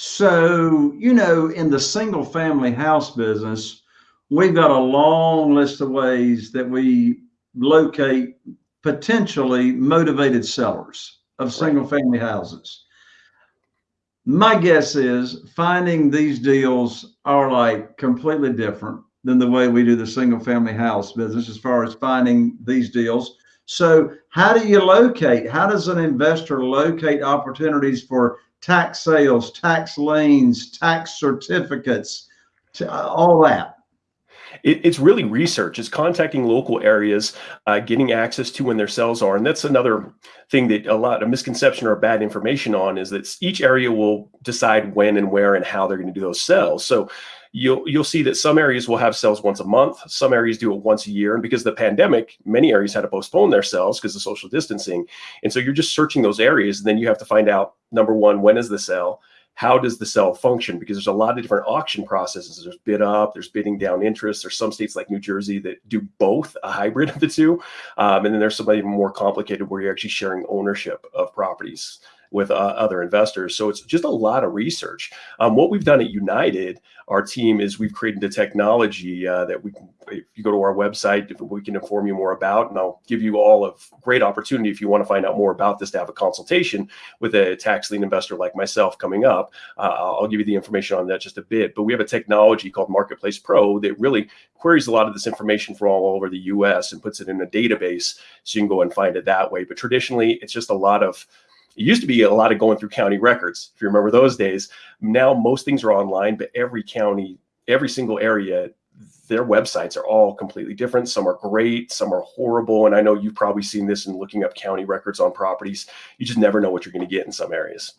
So, you know, in the single family house business, we've got a long list of ways that we locate potentially motivated sellers of single family houses. My guess is finding these deals are like completely different than the way we do the single family house business as far as finding these deals. So how do you locate? How does an investor locate opportunities for tax sales, tax liens, tax certificates, all that? It, it's really research. It's contacting local areas, uh, getting access to when their cells are, and that's another thing that a lot of misconception or bad information on is that each area will decide when and where and how they're going to do those cells. So you'll you'll see that some areas will have cells once a month, some areas do it once a year, and because of the pandemic, many areas had to postpone their cells because of social distancing, and so you're just searching those areas, and then you have to find out number one, when is the cell how does the cell function? Because there's a lot of different auction processes. There's bid up, there's bidding down interest. There's some states like New Jersey that do both, a hybrid of the two. Um, and then there's some even more complicated where you're actually sharing ownership of properties with uh, other investors. So it's just a lot of research. Um, what we've done at United, our team is we've created a technology uh, that we can, if you go to our website, we can inform you more about, and I'll give you all a great opportunity if you want to find out more about this to have a consultation with a tax lien investor like myself coming up. Uh, I'll give you the information on that just a bit, but we have a technology called Marketplace Pro that really queries a lot of this information from all over the US and puts it in a database so you can go and find it that way. But traditionally, it's just a lot of it used to be a lot of going through county records, if you remember those days. Now most things are online, but every county, every single area, their websites are all completely different. Some are great, some are horrible. And I know you've probably seen this in looking up county records on properties. You just never know what you're going to get in some areas.